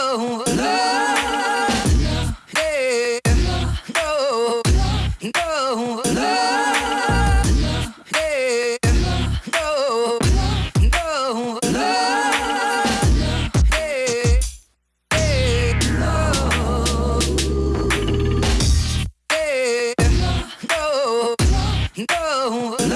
no, yeah, yeah, yeah, yeah, yeah.